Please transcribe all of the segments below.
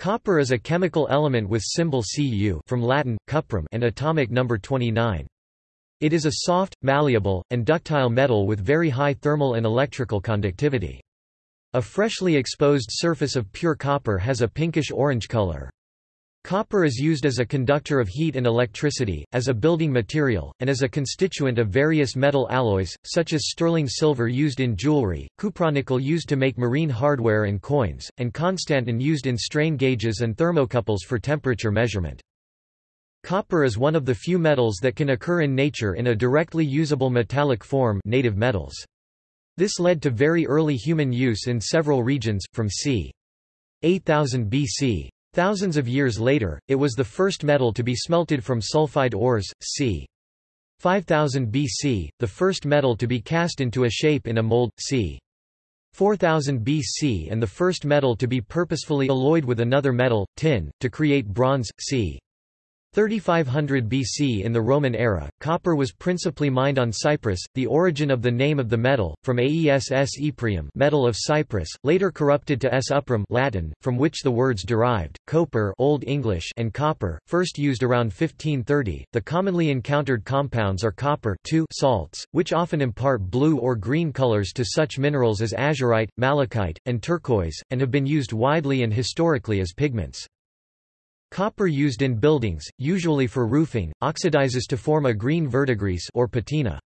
Copper is a chemical element with symbol Cu from Latin, cuprum and atomic number 29. It is a soft, malleable, and ductile metal with very high thermal and electrical conductivity. A freshly exposed surface of pure copper has a pinkish-orange color. Copper is used as a conductor of heat and electricity, as a building material, and as a constituent of various metal alloys, such as sterling silver used in jewelry, cupronickel used to make marine hardware and coins, and constantan used in strain gauges and thermocouples for temperature measurement. Copper is one of the few metals that can occur in nature in a directly usable metallic form native metals. This led to very early human use in several regions, from c. 8000 BC. Thousands of years later, it was the first metal to be smelted from sulfide ores, c. 5000 BC, the first metal to be cast into a shape in a mold, c. 4000 BC and the first metal to be purposefully alloyed with another metal, tin, to create bronze, c. 3500 BC In the Roman era, copper was principally mined on Cyprus, the origin of the name of the metal, from aes s ypprium metal of Cyprus, later corrupted to cuprum Latin, from which the words derived, copper Old English and copper, first used around 1530. The commonly encountered compounds are copper salts, which often impart blue or green colors to such minerals as azurite, malachite, and turquoise, and have been used widely and historically as pigments. Copper used in buildings, usually for roofing, oxidizes to form a green verdigris or patina.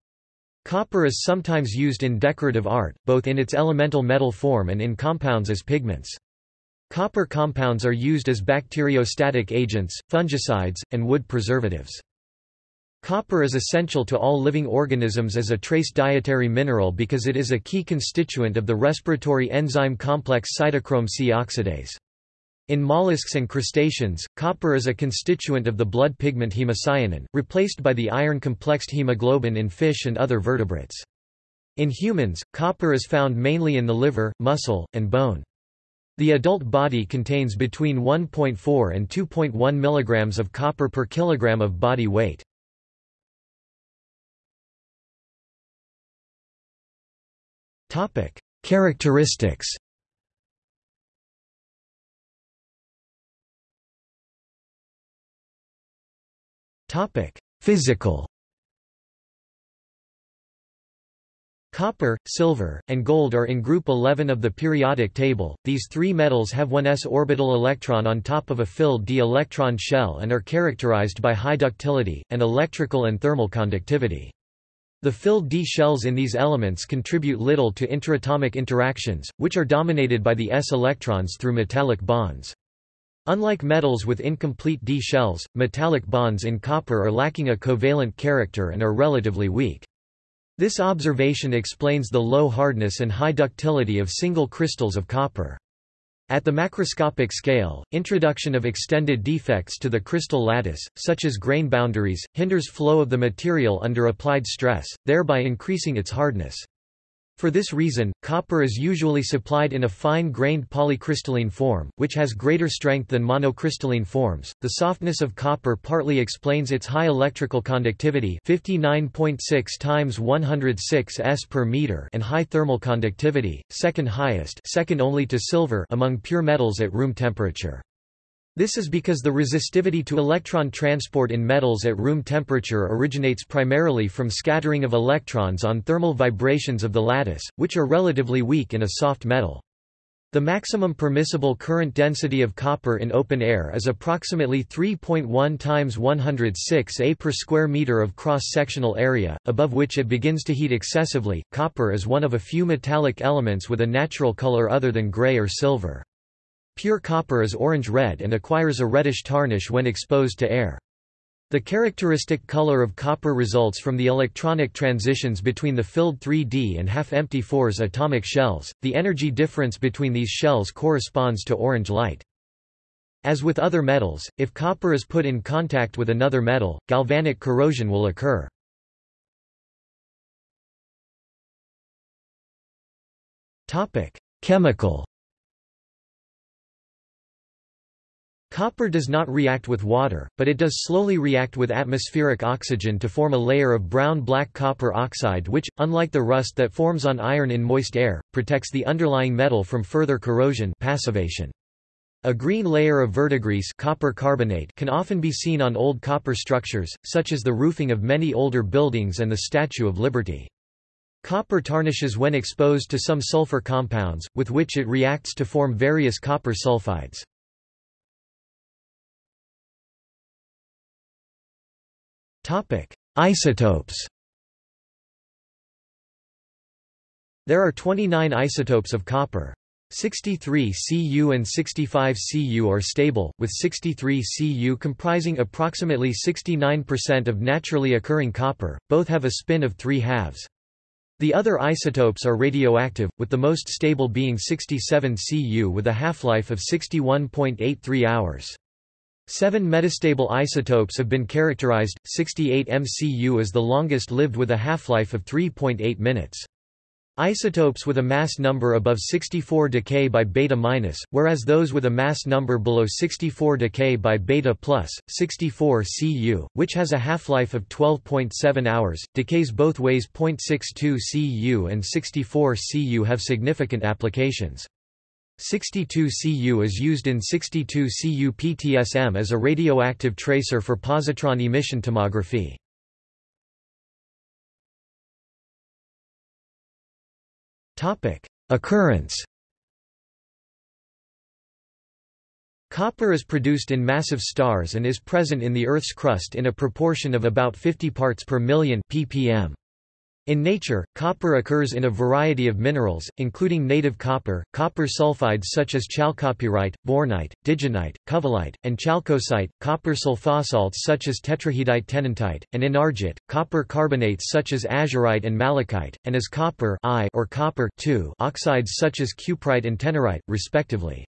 Copper is sometimes used in decorative art, both in its elemental metal form and in compounds as pigments. Copper compounds are used as bacteriostatic agents, fungicides, and wood preservatives. Copper is essential to all living organisms as a trace dietary mineral because it is a key constituent of the respiratory enzyme complex cytochrome C oxidase. In mollusks and crustaceans, copper is a constituent of the blood pigment hemocyanin, replaced by the iron-complexed hemoglobin in fish and other vertebrates. In humans, copper is found mainly in the liver, muscle, and bone. The adult body contains between 1.4 and 2.1 mg of copper per kilogram of body weight. Characteristics Physical Copper, silver, and gold are in group 11 of the periodic table. These three metals have one s orbital electron on top of a filled d electron shell and are characterized by high ductility, and electrical and thermal conductivity. The filled d shells in these elements contribute little to interatomic interactions, which are dominated by the s electrons through metallic bonds. Unlike metals with incomplete d shells, metallic bonds in copper are lacking a covalent character and are relatively weak. This observation explains the low hardness and high ductility of single crystals of copper. At the macroscopic scale, introduction of extended defects to the crystal lattice, such as grain boundaries, hinders flow of the material under applied stress, thereby increasing its hardness. For this reason, copper is usually supplied in a fine-grained polycrystalline form, which has greater strength than monocrystalline forms. The softness of copper partly explains its high electrical conductivity, 59.6 times 106 s per meter, and high thermal conductivity, second highest, second only to silver among pure metals at room temperature. This is because the resistivity to electron transport in metals at room temperature originates primarily from scattering of electrons on thermal vibrations of the lattice, which are relatively weak in a soft metal. The maximum permissible current density of copper in open air is approximately 3.1 times 106 A per square meter of cross-sectional area, above which it begins to heat excessively. Copper is one of a few metallic elements with a natural color other than gray or silver. Pure copper is orange-red and acquires a reddish tarnish when exposed to air. The characteristic color of copper results from the electronic transitions between the filled 3d and half-empty 4s atomic shells. The energy difference between these shells corresponds to orange light. As with other metals, if copper is put in contact with another metal, galvanic corrosion will occur. Topic: Chemical Copper does not react with water, but it does slowly react with atmospheric oxygen to form a layer of brown-black copper oxide which, unlike the rust that forms on iron in moist air, protects the underlying metal from further corrosion passivation. A green layer of verdigris copper carbonate can often be seen on old copper structures, such as the roofing of many older buildings and the Statue of Liberty. Copper tarnishes when exposed to some sulfur compounds, with which it reacts to form various copper sulfides. Isotopes There are 29 isotopes of copper. 63 Cu and 65 Cu are stable, with 63 Cu comprising approximately 69% of naturally occurring copper, both have a spin of 3 halves. The other isotopes are radioactive, with the most stable being 67 Cu with a half-life of 61.83 hours. Seven metastable isotopes have been characterized, 68 MCU is the longest lived with a half-life of 3.8 minutes. Isotopes with a mass number above 64 decay by beta minus, whereas those with a mass number below 64 decay by beta plus. 64 Cu, which has a half-life of 12.7 hours, decays both ways. 0.62 Cu and 64 Cu have significant applications. 62 Cu is used in 62 Cu PTSM as a radioactive tracer for positron emission tomography. Occurrence Copper is produced in massive stars and is present in the Earth's crust in a proportion of about 50 parts per million ppm. In nature, copper occurs in a variety of minerals, including native copper, copper sulfides such as chalcopyrite, bornite, digenite, covellite, and chalcocite, copper sulfosalts such as tetrahedrite tennantite, and enargite, copper carbonates such as azurite and malachite, and as copper I or copper oxides such as cuprite and tenorite, respectively.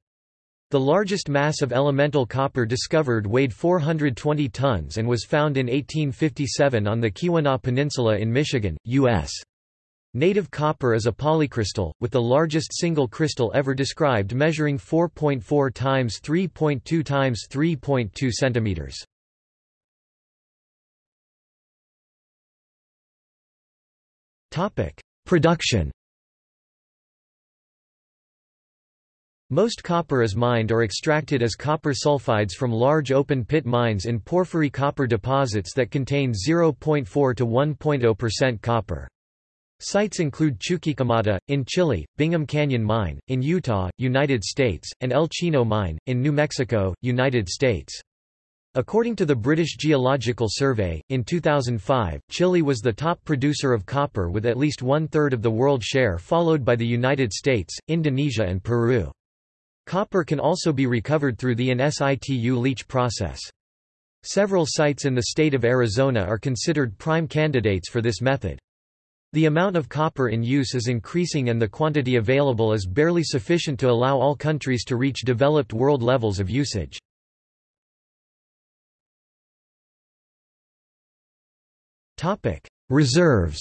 The largest mass of elemental copper discovered weighed 420 tons and was found in 1857 on the Keweenaw Peninsula in Michigan, U.S. Native copper is a polycrystal, with the largest single crystal ever described measuring 4.4 times 3.2 times 3.2 centimeters. Topic: Production Most copper is mined or extracted as copper sulfides from large open-pit mines in porphyry copper deposits that contain 0.4 to 1.0% copper. Sites include Chuquicamata, in Chile, Bingham Canyon Mine, in Utah, United States, and El Chino Mine, in New Mexico, United States. According to the British Geological Survey, in 2005, Chile was the top producer of copper with at least one-third of the world share followed by the United States, Indonesia and Peru. Copper can also be recovered through the in situ leach process. Several sites in the state of Arizona are considered prime candidates for this method. The amount of copper in use is increasing and the quantity available is barely sufficient to allow all countries to reach developed world levels of usage. Reserves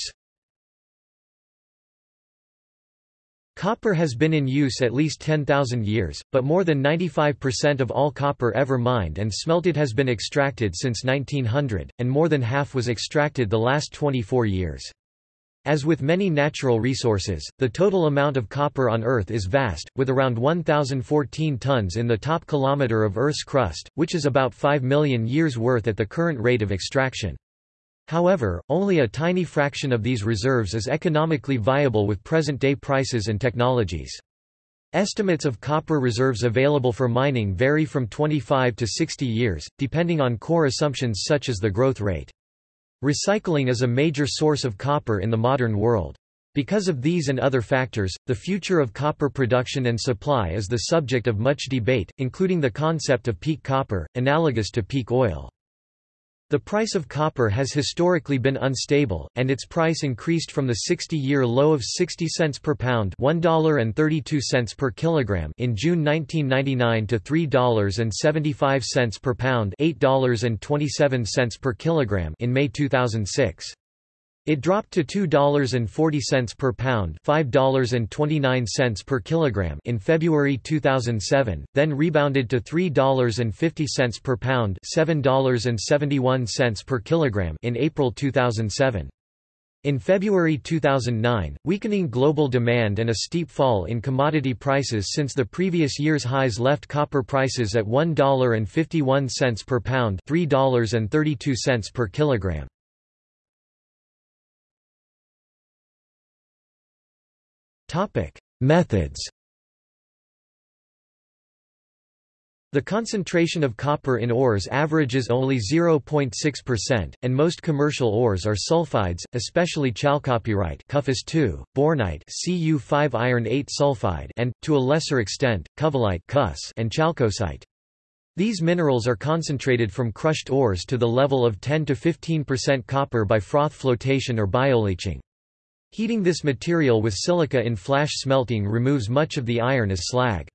Copper has been in use at least 10,000 years, but more than 95% of all copper ever mined and smelted has been extracted since 1900, and more than half was extracted the last 24 years. As with many natural resources, the total amount of copper on Earth is vast, with around 1,014 tons in the top kilometre of Earth's crust, which is about 5 million years' worth at the current rate of extraction. However, only a tiny fraction of these reserves is economically viable with present-day prices and technologies. Estimates of copper reserves available for mining vary from 25 to 60 years, depending on core assumptions such as the growth rate. Recycling is a major source of copper in the modern world. Because of these and other factors, the future of copper production and supply is the subject of much debate, including the concept of peak copper, analogous to peak oil. The price of copper has historically been unstable, and its price increased from the 60-year low of 60 cents per pound $1.32 per kilogram in June 1999 to $3.75 per pound $8.27 per kilogram in May 2006. It dropped to $2.40 per pound $5.29 per kilogram in February 2007, then rebounded to $3.50 per pound $7.71 per kilogram in April 2007. In February 2009, weakening global demand and a steep fall in commodity prices since the previous year's highs left copper prices at $1.51 per pound $3.32 per kilogram. Methods The concentration of copper in ores averages only 0.6%, and most commercial ores are sulfides, especially chalcopyrite CuFeS2, bornite Cu5 iron 8 sulfide and, to a lesser extent, covellite and chalcocite. These minerals are concentrated from crushed ores to the level of 10 to 15% copper by froth flotation or bioleaching. Heating this material with silica in flash smelting removes much of the iron as slag.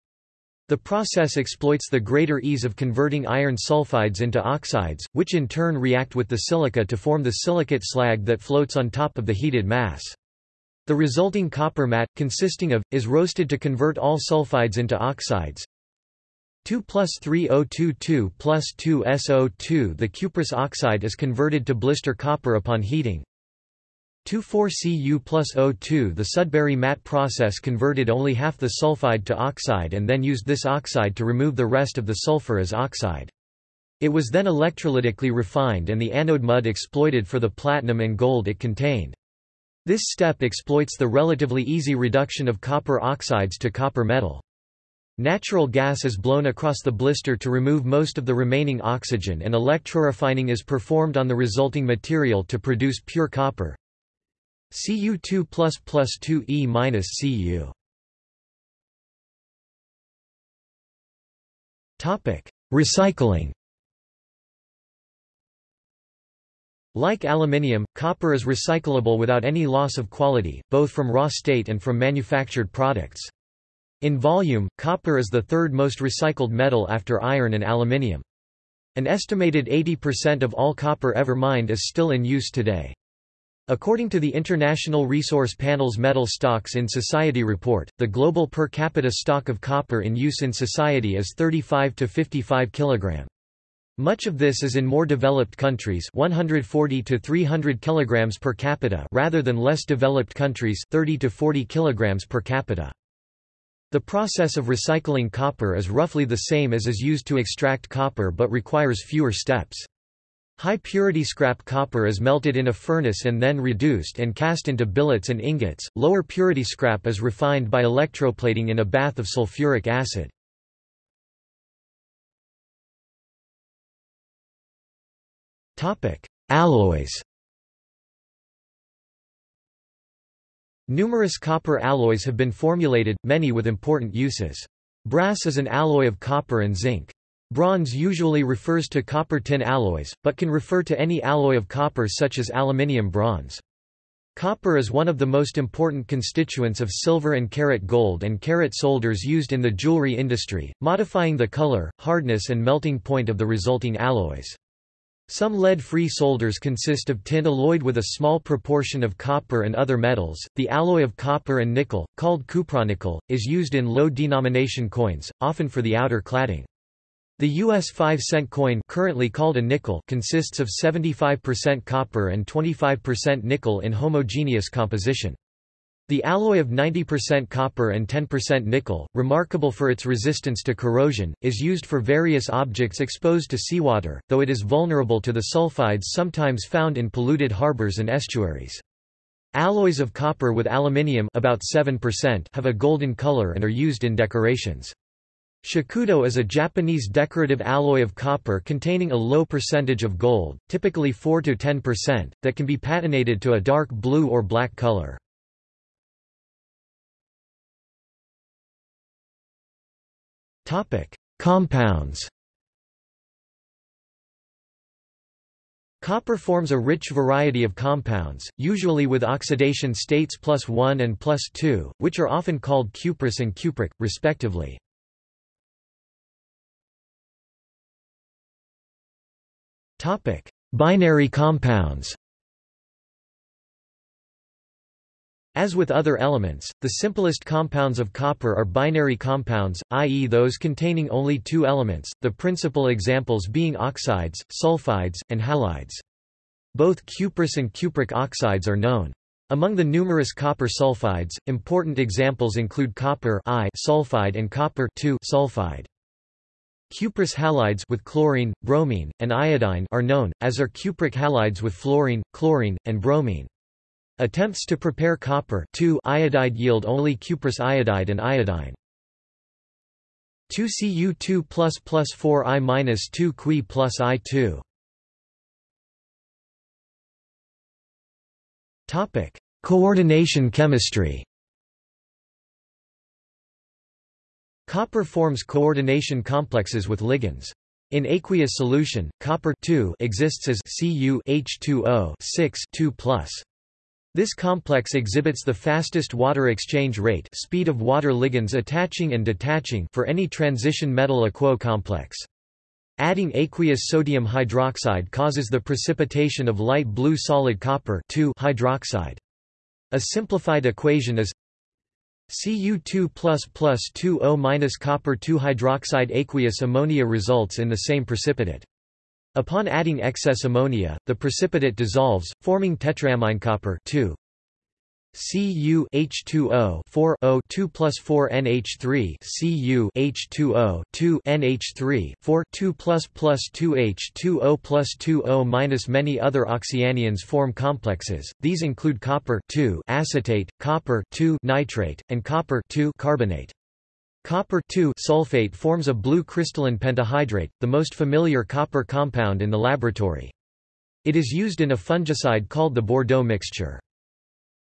The process exploits the greater ease of converting iron sulfides into oxides, which in turn react with the silica to form the silicate slag that floats on top of the heated mass. The resulting copper matte, consisting of, is roasted to convert all sulfides into oxides. 2 plus 3022 plus 2 SO2 The cuprous oxide is converted to blister copper upon heating. 2,4-Cu plus O2 The Sudbury matte process converted only half the sulfide to oxide and then used this oxide to remove the rest of the sulfur as oxide. It was then electrolytically refined and the anode mud exploited for the platinum and gold it contained. This step exploits the relatively easy reduction of copper oxides to copper metal. Natural gas is blown across the blister to remove most of the remaining oxygen and electrorefining is performed on the resulting material to produce pure copper. Cu2 plus plus 2E minus Cu. Topic: Recycling. Like aluminium, copper is recyclable without any loss of quality, both from raw state and from manufactured products. In volume, copper is the third most recycled metal after iron and aluminium. An estimated 80% of all copper ever mined is still in use today. According to the International Resource Panel's Metal Stocks in Society report, the global per capita stock of copper in use in society is 35 to 55 kg. Much of this is in more developed countries 140 to 300 kg per capita rather than less developed countries 30 to 40 kg per capita. The process of recycling copper is roughly the same as is used to extract copper but requires fewer steps. High-purity scrap copper is melted in a furnace and then reduced and cast into billets and ingots. Lower purity scrap is refined by electroplating in a bath of sulfuric acid. Topic: Alloys. Numerous copper alloys have been formulated, many with important uses. Brass is an alloy of copper and zinc. Bronze usually refers to copper-tin alloys, but can refer to any alloy of copper such as aluminium bronze. Copper is one of the most important constituents of silver and carat gold and carat solders used in the jewelry industry, modifying the color, hardness and melting point of the resulting alloys. Some lead-free solders consist of tin alloyed with a small proportion of copper and other metals. The alloy of copper and nickel, called cupronickel, is used in low-denomination coins, often for the outer cladding. The US 5-cent coin currently called a nickel consists of 75% copper and 25% nickel in homogeneous composition. The alloy of 90% copper and 10% nickel, remarkable for its resistance to corrosion, is used for various objects exposed to seawater, though it is vulnerable to the sulfides sometimes found in polluted harbors and estuaries. Alloys of copper with aluminium about 7% have a golden color and are used in decorations. Shakudo is a Japanese decorative alloy of copper containing a low percentage of gold, typically 4–10%, that can be patinated to a dark blue or black color. Compounds Copper forms a rich variety of compounds, usually with oxidation states plus 1 and plus 2, which are often called cuprous and cupric, respectively. Topic: Binary compounds. As with other elements, the simplest compounds of copper are binary compounds, i.e. those containing only two elements, the principal examples being oxides, sulfides, and halides. Both cuprous and cupric oxides are known. Among the numerous copper sulfides, important examples include copper I sulfide and copper sulfide. Cuprous halides with chlorine, bromine, and iodine are known, as are cupric halides with fluorine, chlorine, and bromine. Attempts to prepare copper iodide yield only cuprous iodide and iodine. 2Cu2 plus plus 4I minus 2 Qui plus I2 Topic: Coordination chemistry. Copper forms coordination complexes with ligands. In aqueous solution, copper exists as Cu H2O 6 2 This complex exhibits the fastest water exchange rate speed of water ligands attaching and detaching for any transition metal-aquo complex. Adding aqueous sodium hydroxide causes the precipitation of light blue solid copper hydroxide. A simplified equation is Cu2 plus plus 2O minus copper 2 hydroxide aqueous ammonia results in the same precipitate. Upon adding excess ammonia, the precipitate dissolves, forming tetraamine copper 2. Cu H2O 4 O 2 plus 4 NH3 Cu H2O 2 NH3 4 2 plus plus 2 H2O plus 2 O minus Many other oxyanions form complexes. These include copper 2 acetate, copper 2 nitrate, and copper 2 carbonate. Copper 2 sulfate forms a blue crystalline pentahydrate, the most familiar copper compound in the laboratory. It is used in a fungicide called the Bordeaux mixture.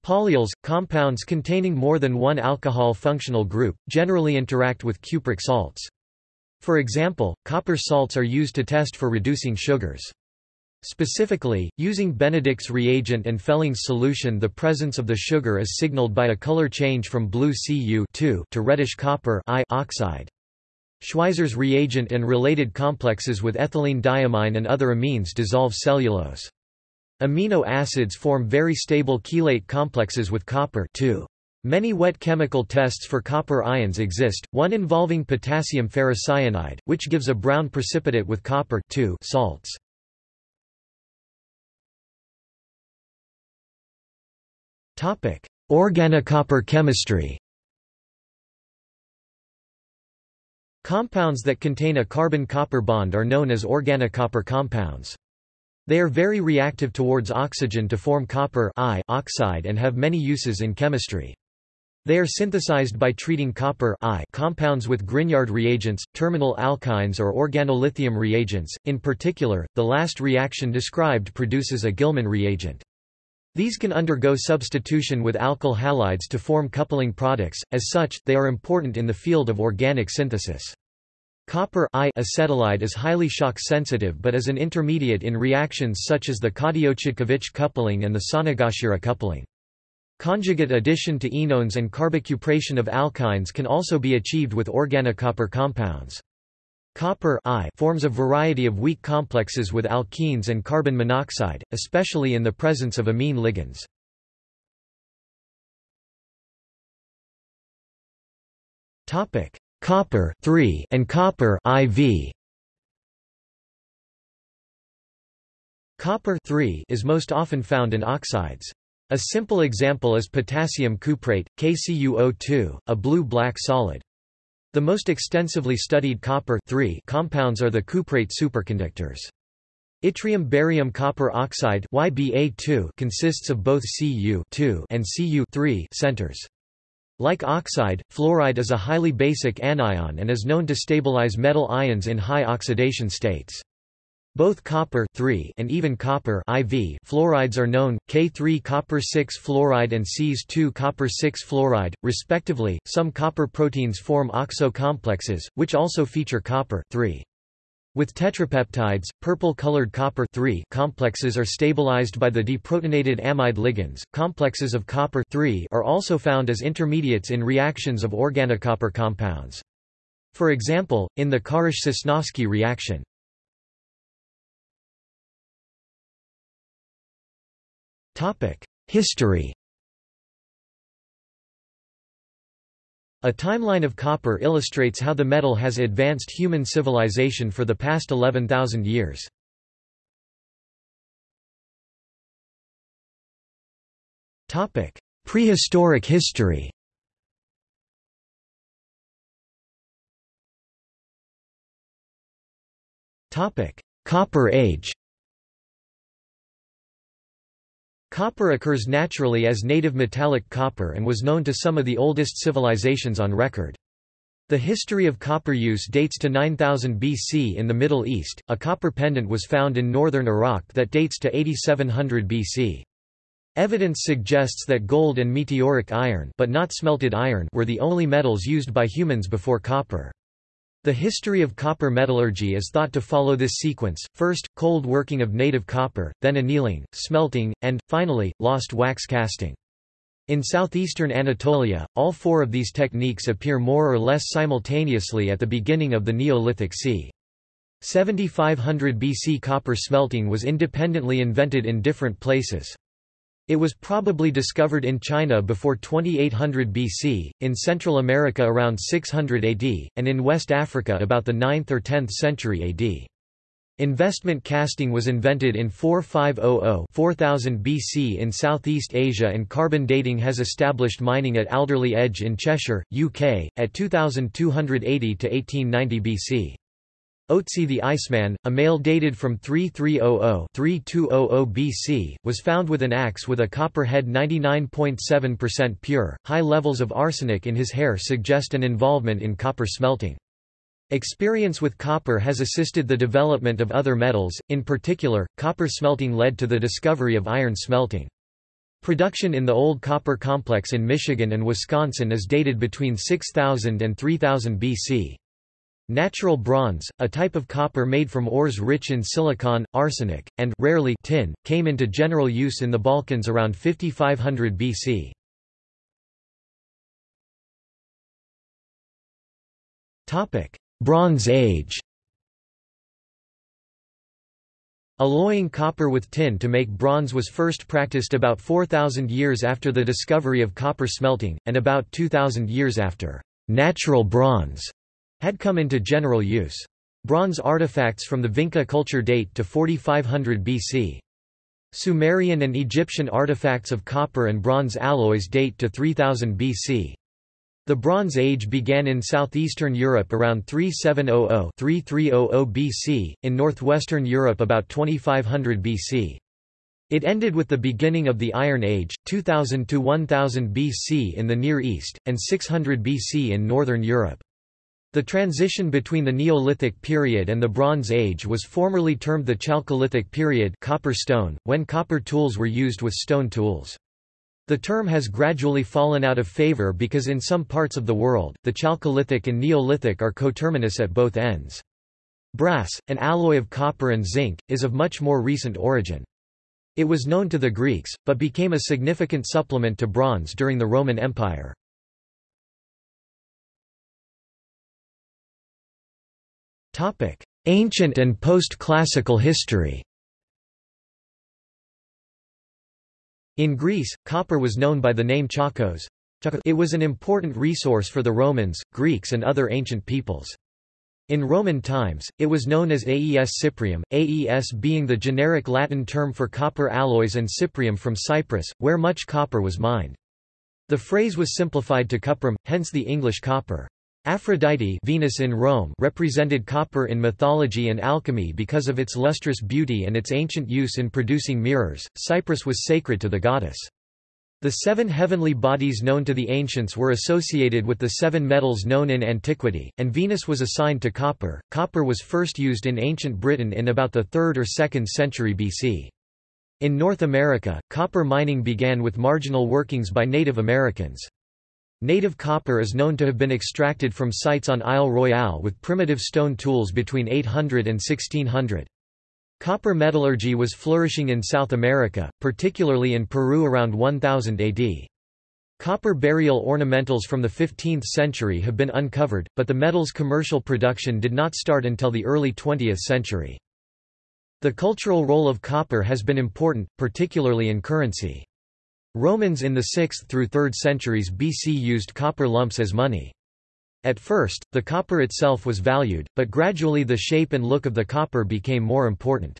Polyols, compounds containing more than one alcohol functional group, generally interact with cupric salts. For example, copper salts are used to test for reducing sugars. Specifically, using Benedict's reagent and Fehling's solution the presence of the sugar is signaled by a color change from blue Cu to reddish copper oxide. Schweizer's reagent and related complexes with ethylene diamine and other amines dissolve cellulose. Amino acids form very stable chelate complexes with copper too. Many wet chemical tests for copper ions exist, one involving potassium ferrocyanide, which gives a brown precipitate with copper salts. Organocopper chemistry Compounds that contain a carbon-copper bond are known as organocopper compounds. They are very reactive towards oxygen to form copper oxide and have many uses in chemistry. They are synthesized by treating copper compounds with Grignard reagents, terminal alkynes or organolithium reagents. In particular, the last reaction described produces a Gilman reagent. These can undergo substitution with alkyl halides to form coupling products, as such, they are important in the field of organic synthesis. Copper acetylide is highly shock sensitive but is an intermediate in reactions such as the Cadiot-Chodkiewicz coupling and the Sonogashira coupling. Conjugate addition to enones and carbocupration of alkynes can also be achieved with organocopper compounds. Copper forms a variety of weak complexes with alkenes and carbon monoxide, especially in the presence of amine ligands. Topic: copper and copper IV. Copper is most often found in oxides. A simple example is potassium cuprate, KCuO2, a blue-black solid. The most extensively studied copper compounds are the cuprate superconductors. Yttrium barium copper oxide YBA2 consists of both Cu and Cu centers. Like oxide, fluoride is a highly basic anion and is known to stabilize metal ions in high oxidation states. Both copper and even copper fluorides are known, K3 copper 6 fluoride and Cs2 copper 6 fluoride, respectively. Some copper proteins form oxo complexes, which also feature copper with tetrapeptides, purple-colored copper complexes are stabilized by the deprotonated amide ligands. Complexes of copper are also found as intermediates in reactions of organocopper compounds. For example, in the Kharasch-Sosnovsky reaction. History A timeline of copper illustrates how the metal has advanced human civilization for the past 11,000 years. Prehistoric history. Copper Age. Copper occurs naturally as native metallic copper and was known to some of the oldest civilizations on record. The history of copper use dates to 9000 BC in the Middle East. A copper pendant was found in northern Iraq that dates to 8700 BC. Evidence suggests that gold and meteoric iron, but not smelted iron, were the only metals used by humans before copper. The history of copper metallurgy is thought to follow this sequence, first, cold working of native copper, then annealing, smelting, and, finally, lost wax casting. In southeastern Anatolia, all four of these techniques appear more or less simultaneously at the beginning of the Neolithic c. 7500 BC copper smelting was independently invented in different places. It was probably discovered in China before 2800 BC, in Central America around 600 AD, and in West Africa about the 9th or 10th century AD. Investment casting was invented in 4500-4000 BC in Southeast Asia and carbon dating has established mining at Alderley Edge in Cheshire, UK, at 2280 to 1890 BC. Otzi the Iceman, a male dated from 3300-3200 BC, was found with an axe with a copper head 99.7% pure. High levels of arsenic in his hair suggest an involvement in copper smelting. Experience with copper has assisted the development of other metals, in particular, copper smelting led to the discovery of iron smelting. Production in the old copper complex in Michigan and Wisconsin is dated between 6000 and 3000 BC. Natural bronze, a type of copper made from ores rich in silicon, arsenic, and rarely tin, came into general use in the Balkans around 5500 BC. Topic: Bronze Age Alloying copper with tin to make bronze was first practiced about 4,000 years after the discovery of copper smelting, and about 2,000 years after natural bronze had come into general use. Bronze artifacts from the Vinca culture date to 4500 BC. Sumerian and Egyptian artifacts of copper and bronze alloys date to 3000 BC. The Bronze Age began in southeastern Europe around 3700-3300 BC, in northwestern Europe about 2500 BC. It ended with the beginning of the Iron Age, 2000 to 1000 BC in the Near East, and 600 BC in northern Europe. The transition between the Neolithic period and the Bronze Age was formerly termed the Chalcolithic period copper stone, when copper tools were used with stone tools. The term has gradually fallen out of favor because in some parts of the world, the Chalcolithic and Neolithic are coterminous at both ends. Brass, an alloy of copper and zinc, is of much more recent origin. It was known to the Greeks, but became a significant supplement to bronze during the Roman Empire. Ancient and post-classical history In Greece, copper was known by the name chakos. It was an important resource for the Romans, Greeks and other ancient peoples. In Roman times, it was known as Aes cyprium, Aes being the generic Latin term for copper alloys and cyprium from Cyprus, where much copper was mined. The phrase was simplified to cuprum, hence the English copper. Aphrodite Venus in Rome represented copper in mythology and alchemy because of its lustrous beauty and its ancient use in producing mirrors. Cyprus was sacred to the goddess. The seven heavenly bodies known to the ancients were associated with the seven metals known in antiquity, and Venus was assigned to copper. Copper was first used in ancient Britain in about the 3rd or 2nd century BC. In North America, copper mining began with marginal workings by Native Americans. Native copper is known to have been extracted from sites on Isle Royale with primitive stone tools between 800 and 1600. Copper metallurgy was flourishing in South America, particularly in Peru around 1000 AD. Copper burial ornamentals from the 15th century have been uncovered, but the metal's commercial production did not start until the early 20th century. The cultural role of copper has been important, particularly in currency. Romans in the 6th through 3rd centuries BC used copper lumps as money. At first, the copper itself was valued, but gradually the shape and look of the copper became more important.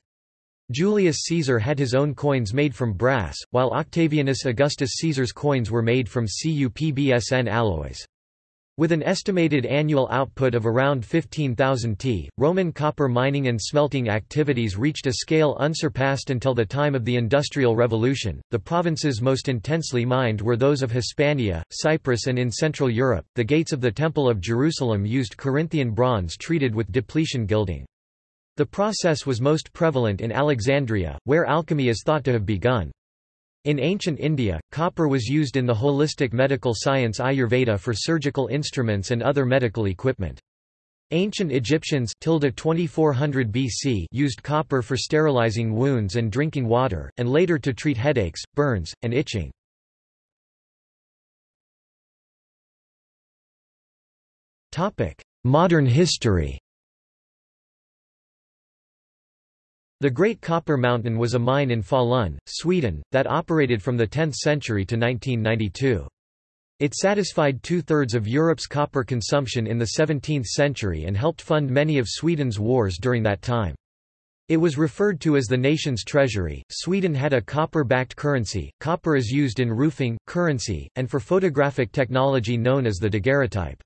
Julius Caesar had his own coins made from brass, while Octavianus Augustus Caesar's coins were made from CuPbSn alloys. With an estimated annual output of around 15,000 t, Roman copper mining and smelting activities reached a scale unsurpassed until the time of the Industrial Revolution. The provinces most intensely mined were those of Hispania, Cyprus, and in Central Europe. The gates of the Temple of Jerusalem used Corinthian bronze treated with depletion gilding. The process was most prevalent in Alexandria, where alchemy is thought to have begun. In ancient India, copper was used in the holistic medical science Ayurveda for surgical instruments and other medical equipment. Ancient Egyptians 2400 BC used copper for sterilizing wounds and drinking water, and later to treat headaches, burns, and itching. Modern history The Great Copper Mountain was a mine in Falun, Sweden, that operated from the 10th century to 1992. It satisfied two-thirds of Europe's copper consumption in the 17th century and helped fund many of Sweden's wars during that time. It was referred to as the nation's treasury. Sweden had a copper-backed currency. Copper is used in roofing, currency, and for photographic technology known as the daguerreotype.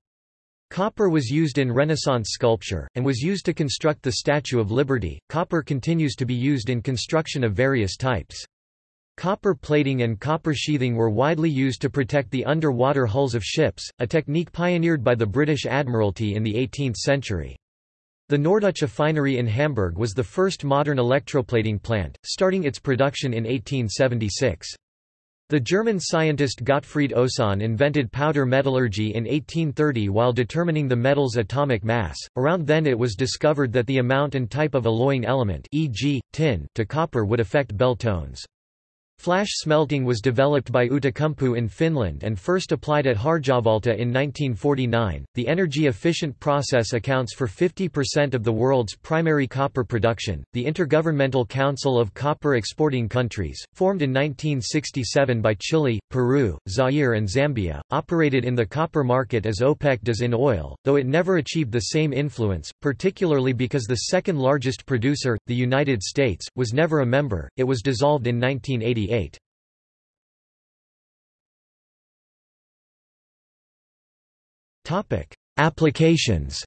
Copper was used in Renaissance sculpture, and was used to construct the Statue of Liberty. Copper continues to be used in construction of various types. Copper plating and copper sheathing were widely used to protect the underwater hulls of ships, a technique pioneered by the British Admiralty in the 18th century. The Norddeutsche Affinerie in Hamburg was the first modern electroplating plant, starting its production in 1876. The German scientist Gottfried Osann invented powder metallurgy in 1830 while determining the metal's atomic mass. Around then it was discovered that the amount and type of alloying element e.g., tin to copper would affect bell tones. Flash smelting was developed by Outokumpu in Finland and first applied at Harjavalta in 1949. The energy efficient process accounts for 50% of the world's primary copper production. The Intergovernmental Council of Copper Exporting Countries, formed in 1967 by Chile, Peru, Zaire, and Zambia, operated in the copper market as OPEC does in oil, though it never achieved the same influence, particularly because the second largest producer, the United States, was never a member. It was dissolved in 1988. Topic: Applications.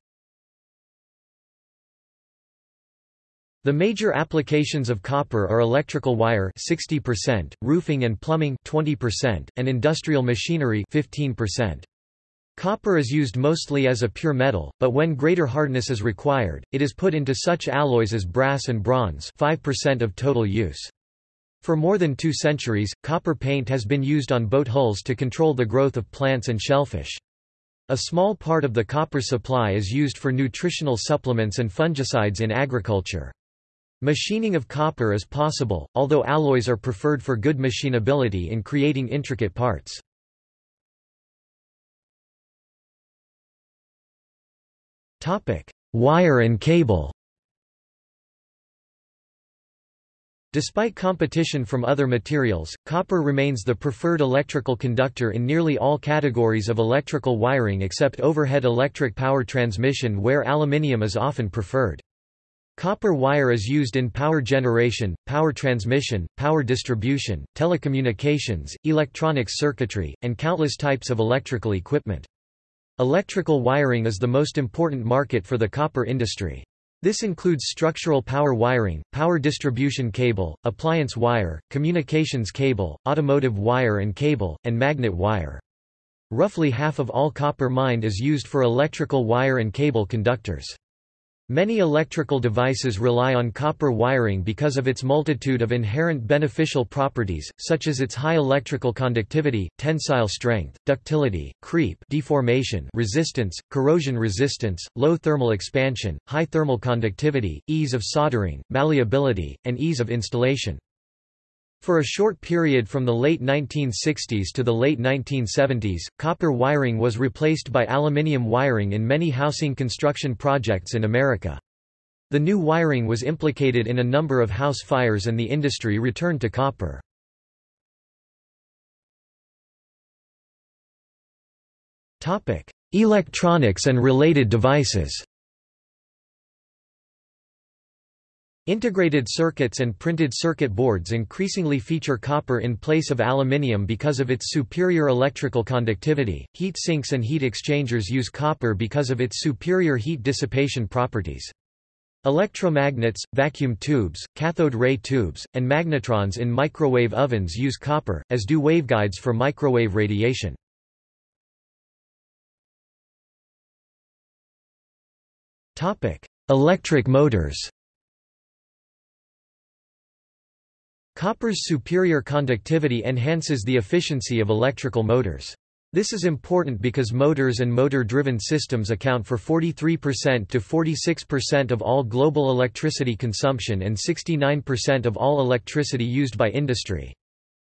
The major applications of copper are electrical wire 60%, roofing and plumbing 20%, and industrial machinery 15%. Copper is used mostly as a pure metal, but when greater hardness is required, it is put into such alloys as brass and bronze 5% of total use. For more than two centuries, copper paint has been used on boat hulls to control the growth of plants and shellfish. A small part of the copper supply is used for nutritional supplements and fungicides in agriculture. Machining of copper is possible, although alloys are preferred for good machinability in creating intricate parts. Wire and cable Despite competition from other materials, copper remains the preferred electrical conductor in nearly all categories of electrical wiring except overhead electric power transmission where aluminium is often preferred. Copper wire is used in power generation, power transmission, power distribution, telecommunications, electronics circuitry, and countless types of electrical equipment. Electrical wiring is the most important market for the copper industry. This includes structural power wiring, power distribution cable, appliance wire, communications cable, automotive wire and cable, and magnet wire. Roughly half of all copper mined is used for electrical wire and cable conductors. Many electrical devices rely on copper wiring because of its multitude of inherent beneficial properties, such as its high electrical conductivity, tensile strength, ductility, creep deformation resistance, corrosion resistance, low thermal expansion, high thermal conductivity, ease of soldering, malleability, and ease of installation. For a short period from the late 1960s to the late 1970s, copper wiring was replaced by aluminium wiring in many housing construction projects in America. The new wiring was implicated in a number of house fires and the industry returned to copper. Electronics and related devices Integrated circuits and printed circuit boards increasingly feature copper in place of aluminium because of its superior electrical conductivity. Heat sinks and heat exchangers use copper because of its superior heat dissipation properties. Electromagnets, vacuum tubes, cathode ray tubes, and magnetrons in microwave ovens use copper, as do waveguides for microwave radiation. Electric motors Copper's superior conductivity enhances the efficiency of electrical motors. This is important because motors and motor-driven systems account for 43% to 46% of all global electricity consumption and 69% of all electricity used by industry.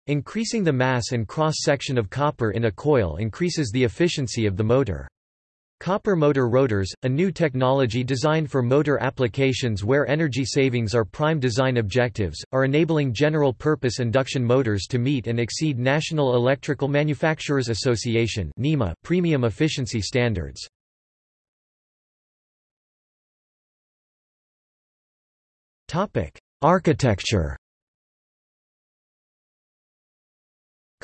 Increasing the mass and cross-section of copper in a coil increases the efficiency of the motor. Copper motor rotors, a new technology designed for motor applications where energy savings are prime design objectives, are enabling general-purpose induction motors to meet and exceed National Electrical Manufacturers Association (NEMA) premium efficiency standards. Architecture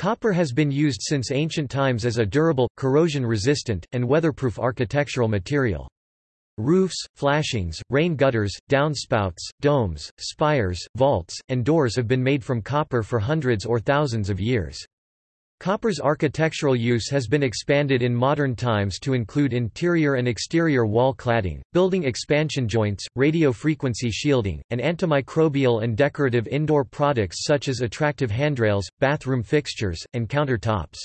Copper has been used since ancient times as a durable, corrosion-resistant, and weatherproof architectural material. Roofs, flashings, rain gutters, downspouts, domes, spires, vaults, and doors have been made from copper for hundreds or thousands of years. Copper's architectural use has been expanded in modern times to include interior and exterior wall cladding, building expansion joints, radio frequency shielding, and antimicrobial and decorative indoor products such as attractive handrails, bathroom fixtures, and countertops.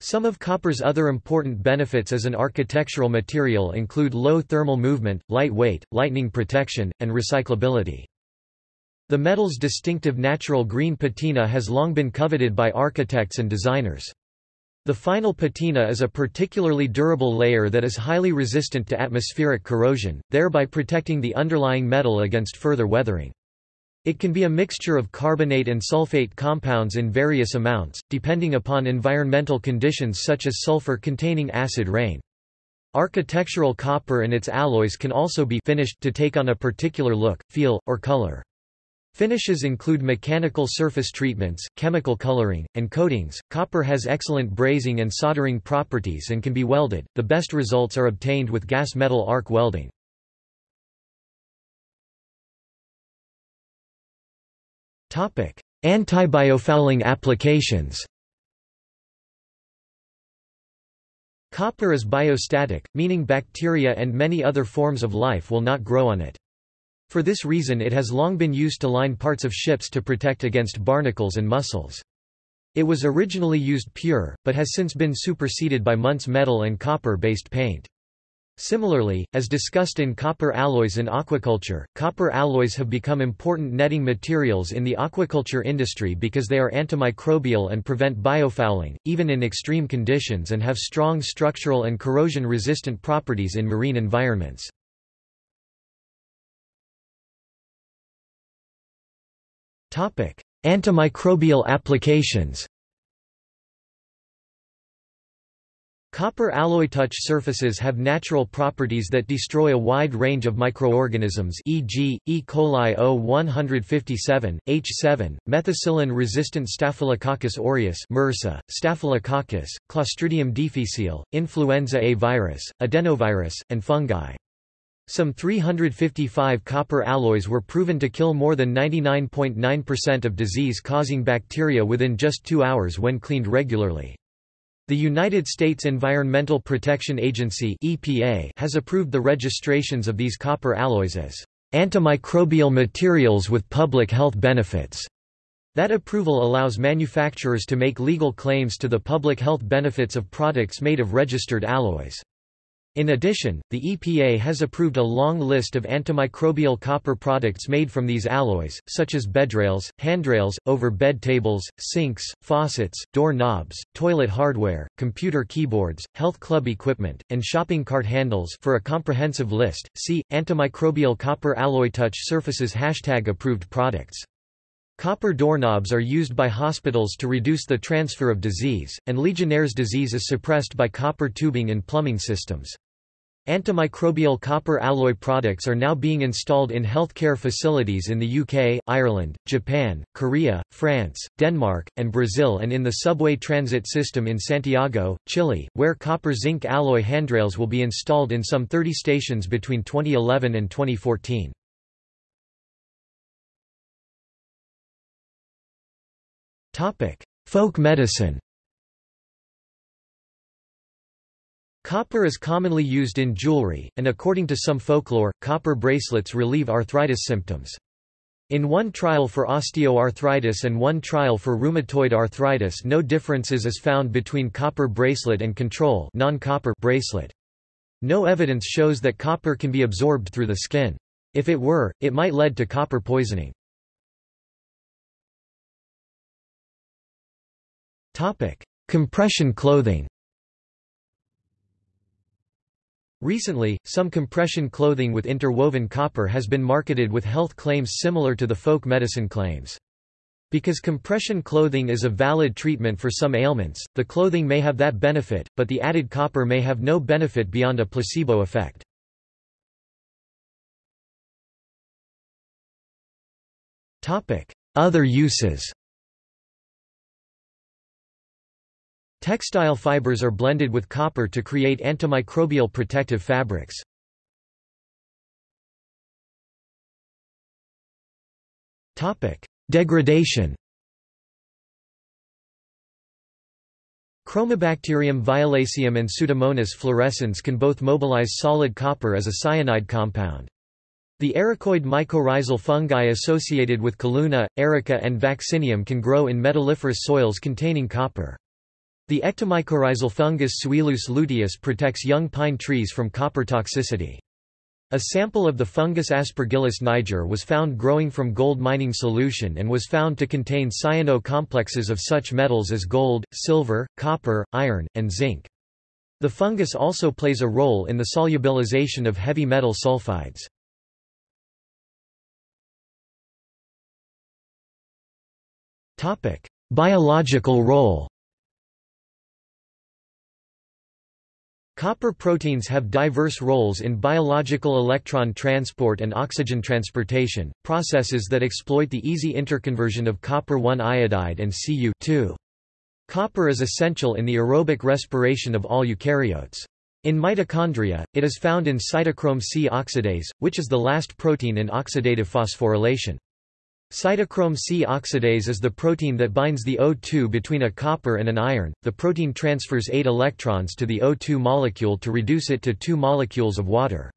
Some of copper's other important benefits as an architectural material include low thermal movement, light weight, lightning protection, and recyclability. The metal's distinctive natural green patina has long been coveted by architects and designers. The final patina is a particularly durable layer that is highly resistant to atmospheric corrosion, thereby protecting the underlying metal against further weathering. It can be a mixture of carbonate and sulfate compounds in various amounts, depending upon environmental conditions such as sulfur-containing acid rain. Architectural copper and its alloys can also be finished to take on a particular look, feel, or color. Finishes include mechanical surface treatments, chemical coloring, and coatings. Copper has excellent brazing and soldering properties and can be welded. The best results are obtained with gas metal arc welding. Topic: Anti-biofouling applications. Copper is biostatic, meaning bacteria and many other forms of life will not grow on it. For this reason it has long been used to line parts of ships to protect against barnacles and mussels. It was originally used pure, but has since been superseded by Muntz metal and copper-based paint. Similarly, as discussed in copper alloys in aquaculture, copper alloys have become important netting materials in the aquaculture industry because they are antimicrobial and prevent biofouling, even in extreme conditions and have strong structural and corrosion-resistant properties in marine environments. Antimicrobial applications Copper alloy touch surfaces have natural properties that destroy a wide range of microorganisms e.g., E. coli O157, H7, methicillin-resistant Staphylococcus aureus MRSA, Staphylococcus, Clostridium difficile, influenza A virus, adenovirus, and fungi. Some 355 copper alloys were proven to kill more than 99.9% of disease-causing bacteria within just two hours when cleaned regularly. The United States Environmental Protection Agency EPA has approved the registrations of these copper alloys as antimicrobial materials with public health benefits. That approval allows manufacturers to make legal claims to the public health benefits of products made of registered alloys. In addition, the EPA has approved a long list of antimicrobial copper products made from these alloys, such as bedrails, handrails, over bed tables, sinks, faucets, door knobs, toilet hardware, computer keyboards, health club equipment, and shopping cart handles for a comprehensive list, see, antimicrobial copper alloy touch surfaces Hashtag approved products. Copper doorknobs are used by hospitals to reduce the transfer of disease, and Legionnaire's disease is suppressed by copper tubing in plumbing systems. Antimicrobial copper alloy products are now being installed in healthcare facilities in the UK, Ireland, Japan, Korea, France, Denmark, and Brazil and in the subway transit system in Santiago, Chile, where copper-zinc alloy handrails will be installed in some 30 stations between 2011 and 2014. Folk medicine Copper is commonly used in jewelry, and according to some folklore, copper bracelets relieve arthritis symptoms. In one trial for osteoarthritis and one trial for rheumatoid arthritis no differences is found between copper bracelet and control non-copper bracelet. No evidence shows that copper can be absorbed through the skin. If it were, it might lead to copper poisoning. Compression clothing Recently, some compression clothing with interwoven copper has been marketed with health claims similar to the folk medicine claims. Because compression clothing is a valid treatment for some ailments, the clothing may have that benefit, but the added copper may have no benefit beyond a placebo effect. Other uses Textile fibers are blended with copper to create antimicrobial protective fabrics. Degradation Chromobacterium violaceum and Pseudomonas fluorescens can both mobilize solid copper as a cyanide compound. The ericoid mycorrhizal fungi associated with Calluna, erica and vaccinium can grow in metalliferous soils containing copper. The ectomycorrhizal fungus Suillus luteus protects young pine trees from copper toxicity. A sample of the fungus Aspergillus niger was found growing from gold mining solution and was found to contain cyano complexes of such metals as gold, silver, copper, iron, and zinc. The fungus also plays a role in the solubilization of heavy metal sulfides. Biological role Copper proteins have diverse roles in biological electron transport and oxygen transportation, processes that exploit the easy interconversion of copper-1 iodide and Cu Copper is essential in the aerobic respiration of all eukaryotes. In mitochondria, it is found in cytochrome C oxidase, which is the last protein in oxidative phosphorylation. Cytochrome C oxidase is the protein that binds the O2 between a copper and an iron. The protein transfers 8 electrons to the O2 molecule to reduce it to 2 molecules of water.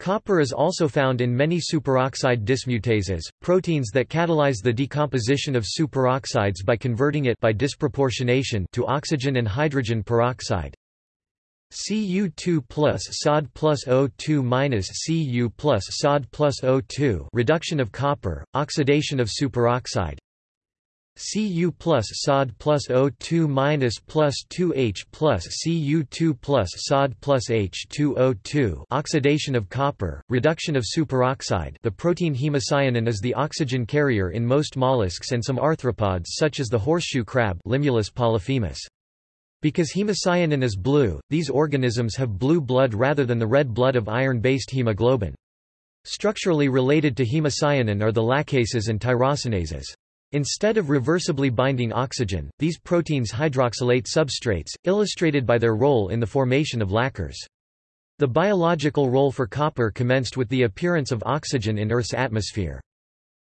Copper is also found in many superoxide dismutases, proteins that catalyze the decomposition of superoxides by converting it by disproportionation to oxygen and hydrogen peroxide. Cu2 plus Sod plus O2 minus Cu plus Sod plus O2 reduction of copper, oxidation of superoxide Cu plus Sod plus O2 minus plus 2H plus Cu2 plus Sod plus H2O2 oxidation of copper, reduction of superoxide the protein hemocyanin is the oxygen carrier in most mollusks and some arthropods such as the horseshoe crab Limulus polyphemus. Because hemocyanin is blue, these organisms have blue blood rather than the red blood of iron-based hemoglobin. Structurally related to hemocyanin are the laccases and tyrosinases. Instead of reversibly binding oxygen, these proteins hydroxylate substrates, illustrated by their role in the formation of lacquers. The biological role for copper commenced with the appearance of oxygen in Earth's atmosphere.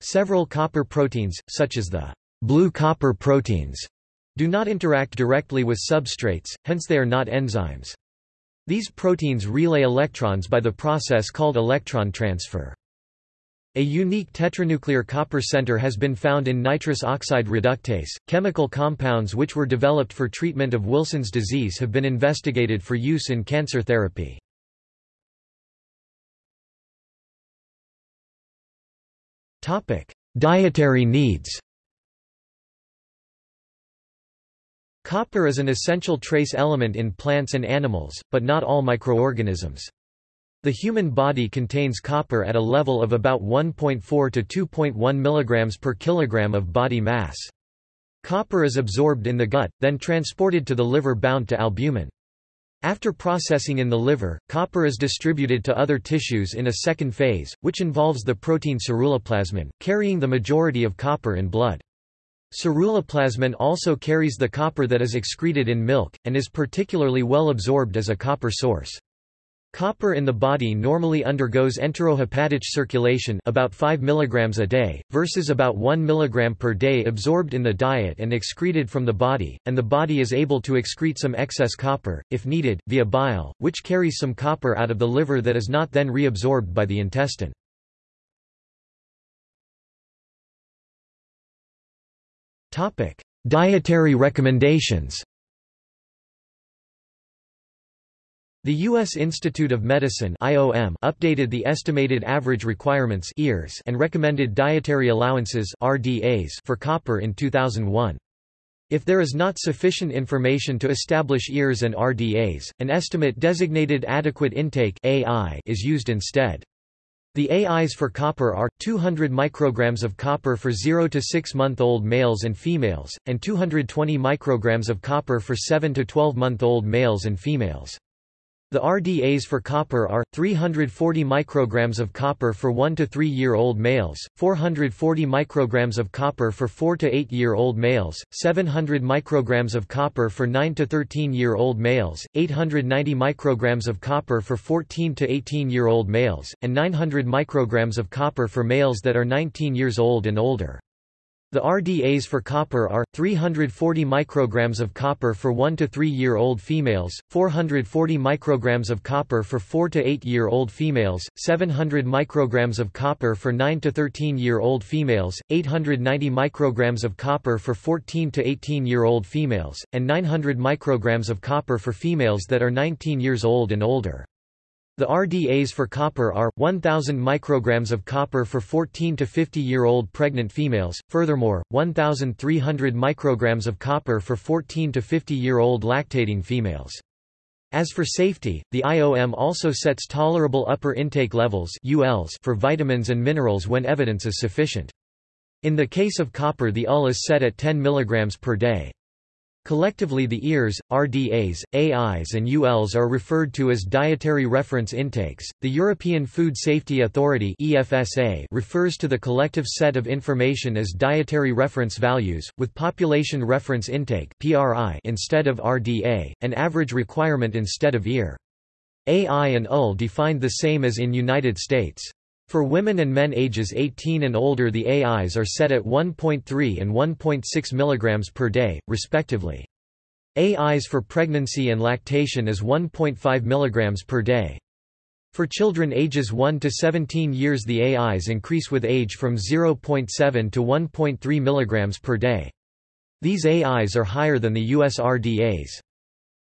Several copper proteins, such as the blue copper proteins, do not interact directly with substrates, hence they are not enzymes. These proteins relay electrons by the process called electron transfer. A unique tetranuclear copper center has been found in nitrous oxide reductase. Chemical compounds which were developed for treatment of Wilson's disease have been investigated for use in cancer therapy. Topic: Dietary needs. Copper is an essential trace element in plants and animals, but not all microorganisms. The human body contains copper at a level of about 1.4 to 2.1 mg per kilogram of body mass. Copper is absorbed in the gut, then transported to the liver bound to albumin. After processing in the liver, copper is distributed to other tissues in a second phase, which involves the protein ceruloplasmin, carrying the majority of copper in blood. Ceruloplasmin also carries the copper that is excreted in milk, and is particularly well absorbed as a copper source. Copper in the body normally undergoes enterohepatic circulation about 5 mg a day, versus about 1 mg per day absorbed in the diet and excreted from the body, and the body is able to excrete some excess copper, if needed, via bile, which carries some copper out of the liver that is not then reabsorbed by the intestine. Dietary recommendations The U.S. Institute of Medicine IOM updated the estimated average requirements EARS and recommended dietary allowances RDAs for copper in 2001. If there is not sufficient information to establish EARs and RDAs, an estimate designated adequate intake AI is used instead. The AIs for copper are 200 micrograms of copper for 0 to 6 month old males and females and 220 micrograms of copper for 7 to 12 month old males and females. The RDAs for copper are 340 micrograms of copper for 1 to 3 year old males, 440 micrograms of copper for 4 to 8 year old males, 700 micrograms of copper for 9 to 13 year old males, 890 micrograms of copper for 14 to 18 year old males, and 900 micrograms of copper for males that are 19 years old and older. The RDAs for copper are 340 micrograms of copper for 1 to 3 year old females, 440 micrograms of copper for 4 to 8 year old females, 700 micrograms of copper for 9 to 13 year old females, 890 micrograms of copper for 14 to 18 year old females, and 900 micrograms of copper for females that are 19 years old and older. The RDAs for copper are 1000 micrograms of copper for 14 to 50 year old pregnant females. Furthermore, 1300 micrograms of copper for 14 to 50 year old lactating females. As for safety, the IOM also sets tolerable upper intake levels ULs for vitamins and minerals when evidence is sufficient. In the case of copper the UL is set at 10 mg per day. Collectively the EARs, RDAs, AIs and ULs are referred to as dietary reference intakes. The European Food Safety Authority (EFSA) refers to the collective set of information as dietary reference values with population reference intake (PRI) instead of RDA, and average requirement instead of EAR. AI and UL defined the same as in United States. For women and men ages 18 and older the AIs are set at 1.3 and 1.6 mg per day, respectively. AIs for pregnancy and lactation is 1.5 mg per day. For children ages 1 to 17 years the AIs increase with age from 0.7 to 1.3 mg per day. These AIs are higher than the US RDAs.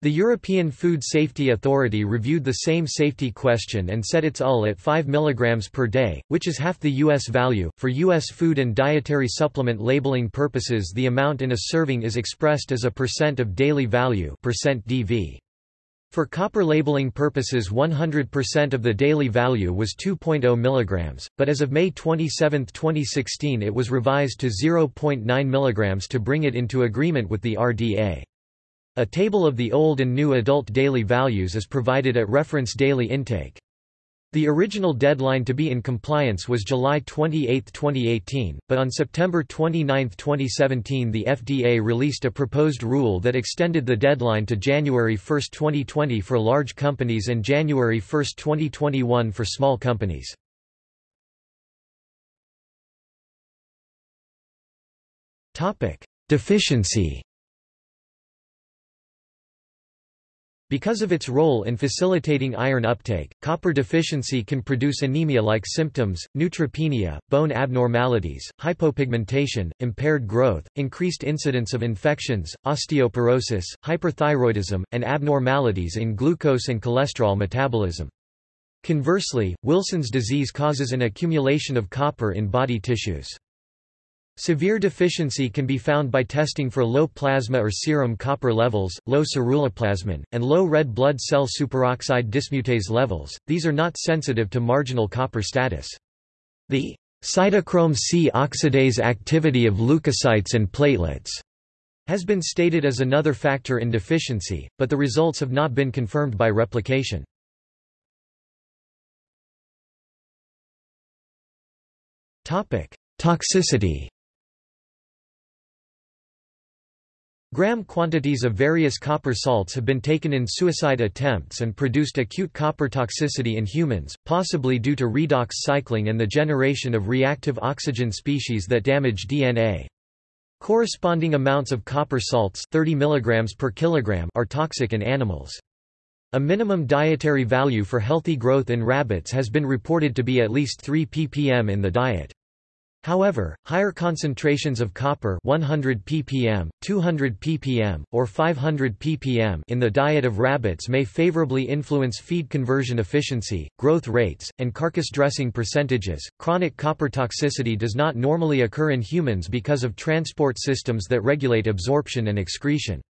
The European Food Safety Authority reviewed the same safety question and set its UL at 5 mg per day, which is half the U.S. value. For U.S. food and dietary supplement labeling purposes, the amount in a serving is expressed as a percent of daily value percent DV. For copper labeling purposes 100% of the daily value was 2.0 mg, but as of May 27, 2016 it was revised to 0.9 mg to bring it into agreement with the RDA. A table of the old and new adult daily values is provided at reference daily intake. The original deadline to be in compliance was July 28, 2018, but on September 29, 2017 the FDA released a proposed rule that extended the deadline to January 1, 2020 for large companies and January 1, 2021 for small companies. Deficiency Because of its role in facilitating iron uptake, copper deficiency can produce anemia-like symptoms, neutropenia, bone abnormalities, hypopigmentation, impaired growth, increased incidence of infections, osteoporosis, hyperthyroidism, and abnormalities in glucose and cholesterol metabolism. Conversely, Wilson's disease causes an accumulation of copper in body tissues. Severe deficiency can be found by testing for low plasma or serum copper levels, low ceruloplasmin, and low red blood cell superoxide dismutase levels. These are not sensitive to marginal copper status. The cytochrome C oxidase activity of leukocytes and platelets has been stated as another factor in deficiency, but the results have not been confirmed by replication. Toxicity Gram quantities of various copper salts have been taken in suicide attempts and produced acute copper toxicity in humans, possibly due to redox cycling and the generation of reactive oxygen species that damage DNA. Corresponding amounts of copper salts 30 mg per kilogram are toxic in animals. A minimum dietary value for healthy growth in rabbits has been reported to be at least 3 ppm in the diet. However, higher concentrations of copper 100 ppm, 200 ppm, or 500 ppm in the diet of rabbits may favorably influence feed conversion efficiency, growth rates, and carcass dressing percentages. Chronic copper toxicity does not normally occur in humans because of transport systems that regulate absorption and excretion.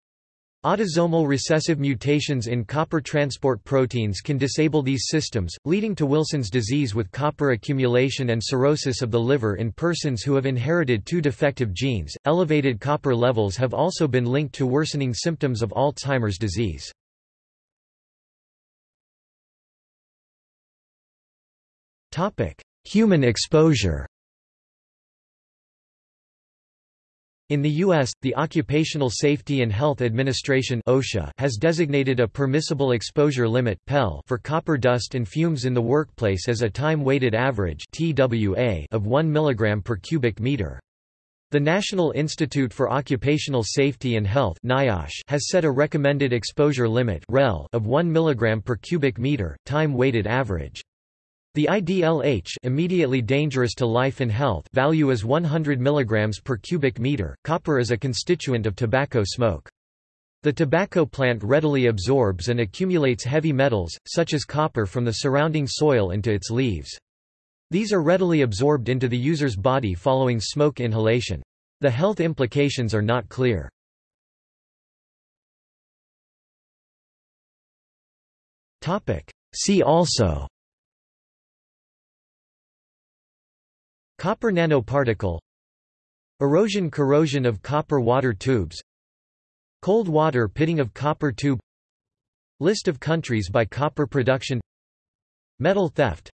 Autosomal recessive mutations in copper transport proteins can disable these systems, leading to Wilson's disease with copper accumulation and cirrhosis of the liver in persons who have inherited two defective genes. Elevated copper levels have also been linked to worsening symptoms of Alzheimer's disease. Topic: Human exposure. In the U.S., the Occupational Safety and Health Administration OSHA has designated a permissible exposure limit PEL for copper dust and fumes in the workplace as a time-weighted average TWA of 1 mg per cubic meter. The National Institute for Occupational Safety and Health NIOSH has set a recommended exposure limit REL of 1 mg per cubic meter, time-weighted average. The IDLH immediately dangerous to life and health value is 100 mg per cubic meter. Copper is a constituent of tobacco smoke. The tobacco plant readily absorbs and accumulates heavy metals, such as copper from the surrounding soil into its leaves. These are readily absorbed into the user's body following smoke inhalation. The health implications are not clear. See also Copper nanoparticle Erosion corrosion of copper water tubes Cold water pitting of copper tube List of countries by copper production Metal theft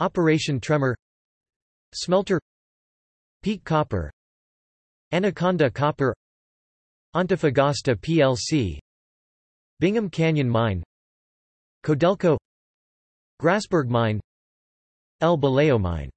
Operation Tremor Smelter Peak copper Anaconda copper Antofagasta plc Bingham Canyon Mine Codelco Grasberg Mine El Boleo Mine